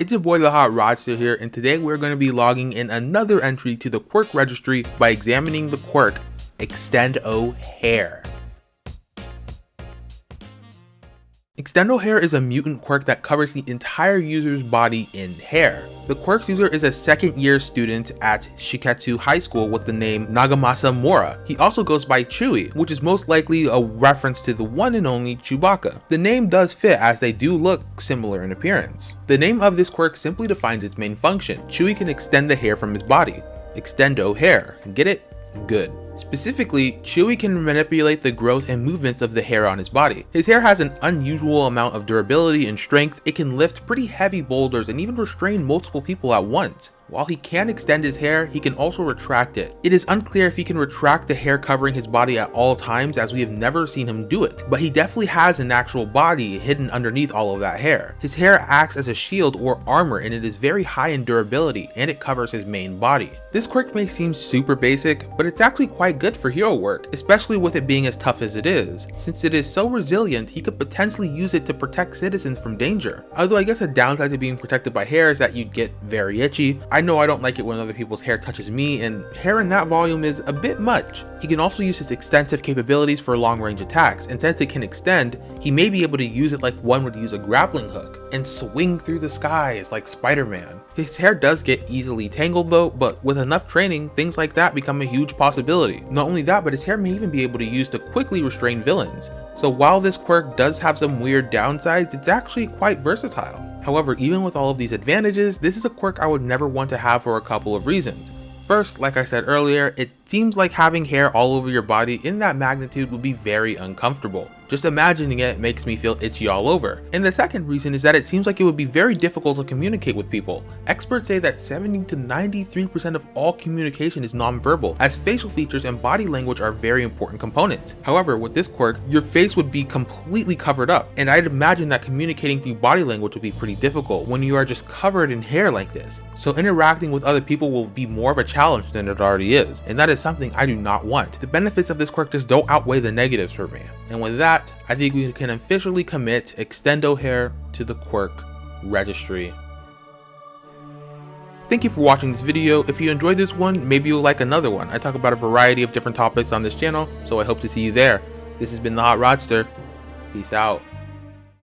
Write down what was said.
It's your boy the Hot Rodster here and today we're going to be logging in another entry to the quirk registry by examining the quirk Extendo Hair. Extendo Hair is a mutant quirk that covers the entire user's body in hair. The quirk's user is a second year student at Shiketsu High School with the name Nagamasa Mora. He also goes by Chewie, which is most likely a reference to the one and only Chewbacca. The name does fit as they do look similar in appearance. The name of this quirk simply defines its main function. Chewie can extend the hair from his body. Extendo hair. Get it? Good. Specifically, Chewie can manipulate the growth and movements of the hair on his body. His hair has an unusual amount of durability and strength, it can lift pretty heavy boulders and even restrain multiple people at once. While he can extend his hair, he can also retract it. It is unclear if he can retract the hair covering his body at all times as we have never seen him do it, but he definitely has an actual body hidden underneath all of that hair. His hair acts as a shield or armor and it is very high in durability and it covers his main body. This quirk may seem super basic, but it's actually quite good for hero work, especially with it being as tough as it is. Since it is so resilient, he could potentially use it to protect citizens from danger. Although I guess a downside to being protected by hair is that you'd get very itchy. Know I don't like it when other people's hair touches me, and hair in that volume is a bit much. He can also use his extensive capabilities for long range attacks, and since it can extend, he may be able to use it like one would use a grappling hook, and swing through the skies like Spider-Man. His hair does get easily tangled though, but with enough training, things like that become a huge possibility. Not only that, but his hair may even be able to use to quickly restrain villains. So while this quirk does have some weird downsides, it's actually quite versatile. However, even with all of these advantages, this is a quirk I would never want to have for a couple of reasons. First, like I said earlier, it seems like having hair all over your body in that magnitude would be very uncomfortable. Just imagining it makes me feel itchy all over. And the second reason is that it seems like it would be very difficult to communicate with people. Experts say that 70 to 93% of all communication is nonverbal, as facial features and body language are very important components. However, with this quirk, your face would be completely covered up, and I'd imagine that communicating through body language would be pretty difficult when you are just covered in hair like this. So interacting with other people will be more of a challenge than it already is, and that is something I do not want. The benefits of this quirk just don't outweigh the negatives for me. And with that, that, I think we can officially commit Extendo Hair to the Quirk registry. Thank you for watching this video. If you enjoyed this one, maybe you'll like another one. I talk about a variety of different topics on this channel, so I hope to see you there. This has been The Hot Rodster. Peace out.